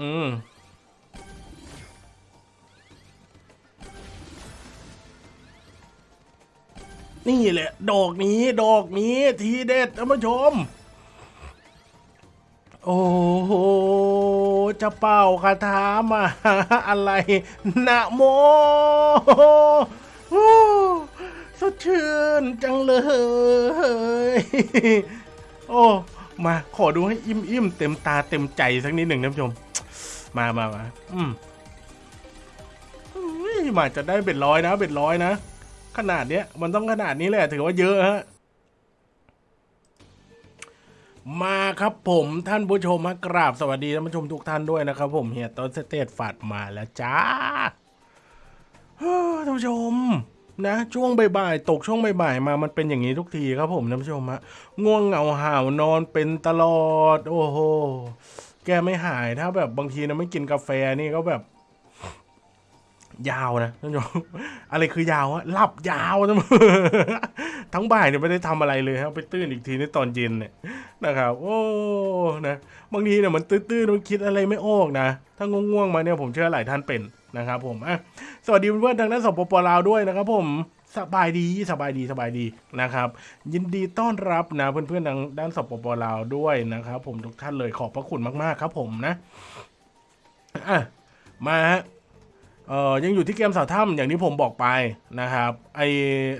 อืมนี่แหละ ดอกนี้ ดอกนี้ ทีเด็ดท่านผู้ชม โอ้โห จะเป่าคาถามาอะไร นะโมโอสดชื่นจังเลย โอ้ มาขอดูให้อิ่มอิ่มๆเต็มตาเต็มใจสักนิดหนึ่งท่านผู้ชม มามามาอืมมาจะได้เบ็ดร้อยนะเบ็ดร้อยนะ ขนาดเนี้ย มันต้องขนาดนี้แหละถือว่าเยอะฮะมาครับผมท่านผู้ชมมากราบสวัสดีท่านผู้ชมทุกท่านด้วยนะครับ ผมเฮียต้นสเตตฝาดมาแล้วจ้าเฮ้อท่านผู้ชมนะช่วงบ่ายๆตกช่วงบ่ายๆมามันเป็นอย่างนี้ทุกทีครับผมท่านผู้ชมฮะง่วงเหงาหาวนอนเป็นตลอด โอ้โห แกไม่หายถ้าแบบบางทีนะไม่กินกาแฟนี่ก็แบบ ยาวนะท่านผู้ชมอะไรคือยาวอะหลับยาวทั้งทั้งบ่ายเนี่ยไม่ได้ทำอะไรเลยครับไปตื่นอีกทีในตอนเย็นเนี่ยนะครับ โอ้นะบางทีเนี่ยมันตื้นๆมันคิดอะไรไม่ออกนะถ้าง่วงๆมาเนี่ยผมเชื่อหลายท่านเป็นนะครับ ผมอะสวัสดีเพื่อนๆทางด้านสปปลาวด้วยนะครับ ผม สบายดีสบายดีสบายดีนะครับ ยินดีต้อนรับนะเพื่อนๆทางด้านสปปลาวด้วยนะครับ ผมทุกท่านเลยขอบพระคุณมากๆครับผมนะอะมาฮะเอ่อยังอยู่ที่เกมสาวถ้ำอย่างที่ผมบอกไปนะครับไอ้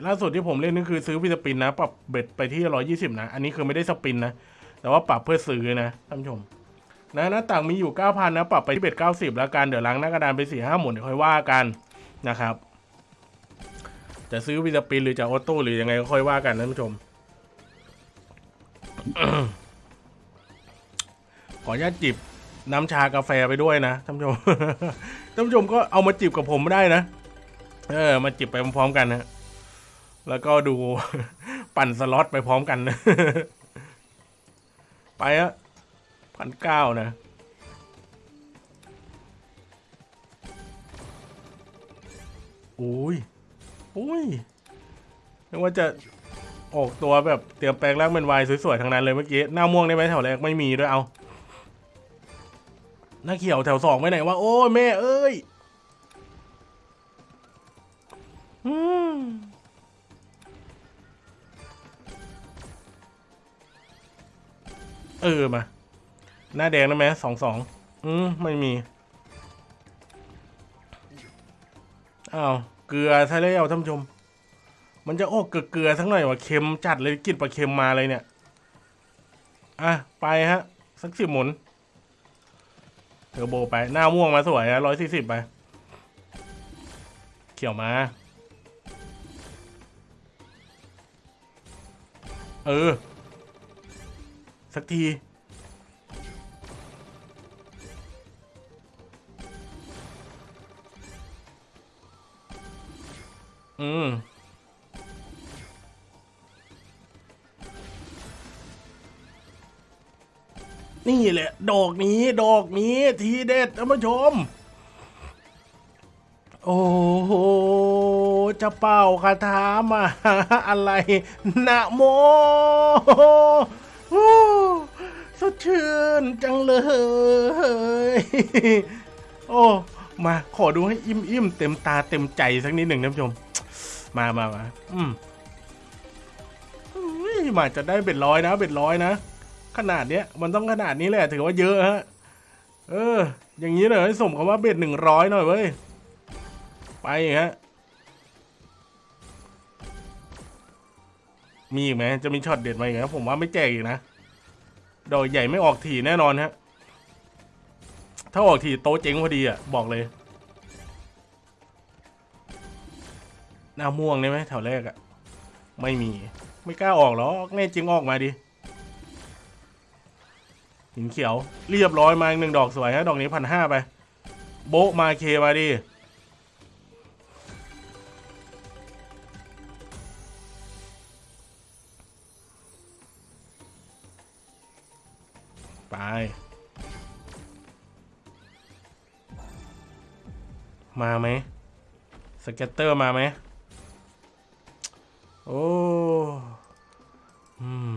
ล่าสุดที่ผมเล่นนี่คือซื้อ free spin นะ ปรับ bet ไปที่ร้อยี่สิบนะ อันนี้คือไม่ได้ spin นะ แต่ว่าปรับเพื่อซื้อนะท่านผู้ชมนะหน้าต่างมีอยู่เก้าพันนะ ปรับไปที่ bet เก้าสิบแล้วกันเดี๋ยวล้างหน้ากระดานไปสี่ห้าหมุนเดี๋ยวค่อยว่ากันนะครับ จะซื้อ free spin หรือจะ auto หรือยังไงก็ค่อยว่ากันนะท่านผู้ชม ขออนุญาตจิบน้ำชากาแฟไปด้วยนะท่านผู้ชมท่านผู้ชมก็เอามาจิบกับผมได้นะ เออ มาจิบไปพร้อมๆกันนะแล้วก็ดูปั่นสล็อตไปพร้อมกันนะไปอะพันเก้านะอุ้ย อุ้ยนึกว่าจะออกตัวแบบเตรียมแปลงร่างเป็นวายสวยๆทั้งนั้นเลยเมื่อกี้หน้าม่วงได้ไหมแถวแรกไม่มีด้วยเอาหน้าเขียวแถวสองไปไหนวะโอ้ยแม่เอ้ยอืมเออมา หน้าแดงได้ไหมสองสองอืมไม่มีอ้าว เกลือใช่แล้วท่านผู้ชม มันจะโออกลือเกลือทั้งหน่อยว่าเค็มจัดเลยกลินปลาเค็มมาเลยเนี่ย อะ ไปฮะ สักสิบหมุน เทอร์โบไป หน้าม่วงมาสวยอะร้อยสี่สิบไป เขียวมา เออ สักที อืมนี่แหละ ดอกนี้ ดอกนี้ ทีเด็ดท่านผู้ชม โอ้โห จะเป่าคาถามาอะไร นะโมโอสดชื่นจังเลย โอ้ มาขอดูให้อิ่มอิ่มๆเต็มตาเต็มใจสักนิดหนึ่งท่านผู้ชม มามามาอืมมาจะได้เบ็ดร้อยนะเบ็ดร้อยนะ ขนาดเนี้ย มันต้องขนาดนี้แหละถือว่าเยอะฮะ เออ อย่างนี้เลยสมคำว่าเบ็ดหนึ่งร้อยหน่อยเว้ย ไปฮะ มีอีกไหมจะมีช็อตเด็ดมาอีกไหมผมว่าไม่แจกอีกนะ ดอกใหญ่ไม่ออกถี่แน่นอนฮะ ถ้าออกถี่โตเจ๊งพอดีอะ บอกเลย หน้าม่วงได้ไหมแถวแรกอะไม่มี ไม่กล้าออกหรอกแน่จริงออกมาดิหินเขียวเรียบร้อยมาอีกหนึ่งดอกสวยฮะดอกนี้พันห้าไป โบมาเคมาดิไป มาไหมสเก็ตเตอร์มาไหม โอ้อืม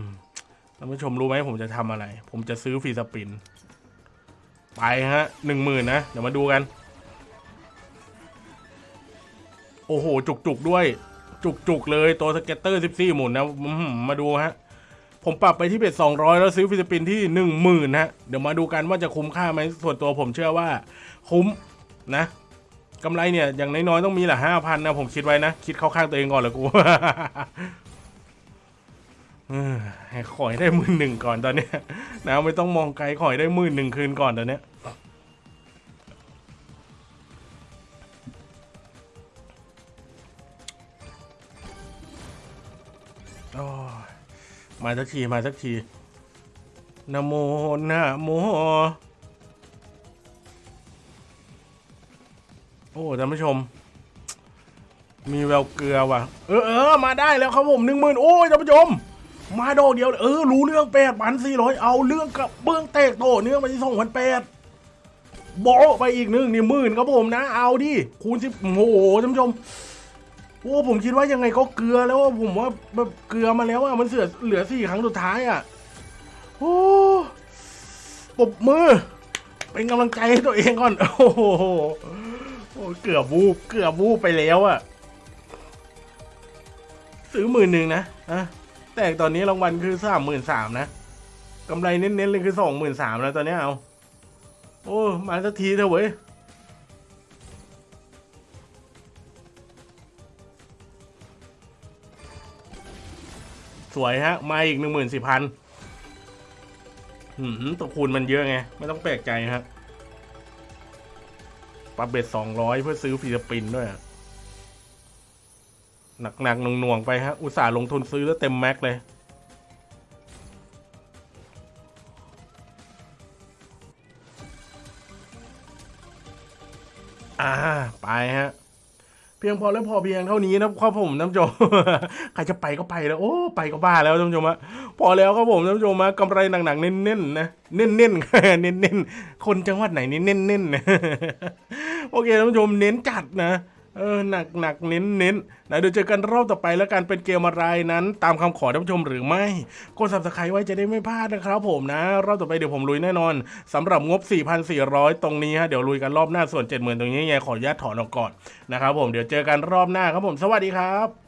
ท่านผู้ชมรู้ไหมผมจะทำอะไร ผมจะซื้อ free spin ไปฮะหนึ่งหมื่นนะ เดี๋ยวมาดูกัน โอ้โห จุกๆด้วย จุกๆเลย ตัว scatter 14หมุนนะมาดูฮะ ผมปรับไปที่ bet 200แล้วซื้อ free spin ที่10,000ฮะ เดี๋ยวมาดูกันว่าจะคุ้มค่าไหมส่วนตัวผมเชื่อว่า คุ้มนะ กำไรเนี่ย อย่างน้อยๆ ต้องมีแหละห้าพันนะ ผมคิดไว้นะ คิดเข้าข้างตัวเองก่อนเลยกูเอให้ขอให้ได้หมื่นหนึ่งก่อนตอนเนี้ยนะไม่ต้องมองไกลขอให้ได้หมื่นหนึ่งคืนก่อนตอนเนี้ยมาสักที มาสักทีนโมนะโม โอ้ท่านผู้ชม มีแววเกลือว่ะ เออเออมาได้แล้วครับผมหนึ่งหมื่นโอ้ยท่านผู้ชม มาดอกเดียว เออ รู้เรื่องแปดพันสี่ร้อยเอาเรื่องกับเบื้องเตกโตเนื่องไปที่สองพันแปดโบะไปอีกหนึ่งนี่หมื่นครับผมนะ เอาดิคูณสิบโอ้โหท่านผู้ชมโอ้ผมคิดว่ายังไงก็เกลือแล้วอะผมว่าแบบเกลือมาแล้วอะมันเสือเหลือสี่ครั้งสุดท้ายอะโอ้ปบมือ เป็นกำลังใจให้ตัวเองก่อน โอ้โห โอ้เกือบวูบเกือบวูบไปแล้วอะซื้อหมื่นหนึ่งนะอะแต่ตอนนี้รางวัลคือสามหมื่นสามนะกำไรเน้นๆเลยคือสองหมื่นสามแล้วตอนนี้เอา โอ้มาสักทีเถอะเว้ยสวยฮะ มาอีกหนึ่งหมื่นสี่พันหืมตัวคูณมันเยอะไง ไม่ต้องแปลกใจฮะ ปรับ bet สองร้อยเพื่อซื้อ free spin ด้วยหนักๆหน่วงๆไปฮะ อุตส่าห์ลงทุนซื้อแล้วเต็ม max เลยอ่า ไปฮะ เพียงพอและพอเพียงเท่านี้นะครับผมท่านผู้ชมใครจะไปก็ไปแล้ว โอ้ไปก็บ้าแล้วท่านผู้ชมอะพอแล้วครับผมท่านผู้ชมอะกำไรหนักๆเน้นๆนะเน้นๆเน้นๆคนจังหวัดไหนนี่เน้นๆนะโอเคท่านผู้ชมเน้นจัดนะ เออหนักหนักเน้นเน้นนะเดี๋ยวเจอกันรอบต่อไปแล้วกันเป็นเกมอะไรนั้น ตามคำขอท่านผู้ชมหรือไม่กดสับสไครไว้จะได้ไม่พลาดนะครับผมนะ รอบต่อไปเดี๋ยวผมลุยแน่นอนสำหรับงบ 4,400 ตรงนี้ฮะเดี๋ยวลุยกันรอบหน้าส่วน 70,000 ตรงนี้ยังไงขออนุญาตถอนออกก่อนนะครับผมเดี๋ยวเจอกันรอบหน้าครับผมสวัสดีครับ